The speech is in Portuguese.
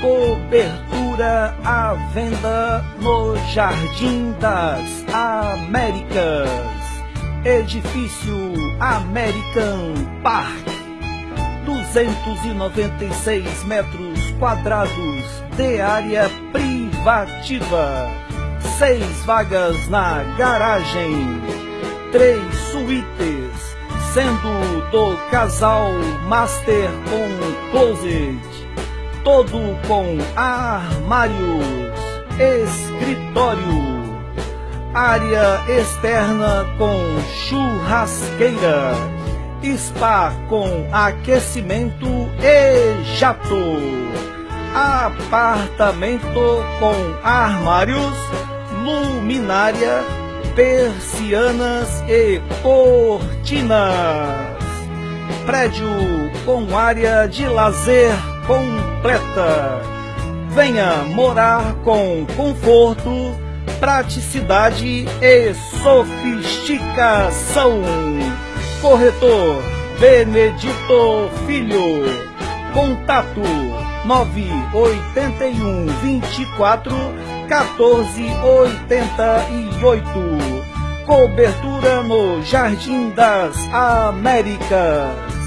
Cobertura à venda no Jardim das Américas. Edifício American Park. 296 metros quadrados de área privativa. Seis vagas na garagem. Três suítes, sendo do casal master com closet todo com armários, escritório, área externa com churrasqueira, spa com aquecimento e jato, apartamento com armários, luminária, persianas e cortinas. Prédio com área de lazer completa. Venha morar com conforto, praticidade e sofisticação. Corretor Benedito Filho. Contato 981 24 14 88. Cobertura no Jardim das Américas.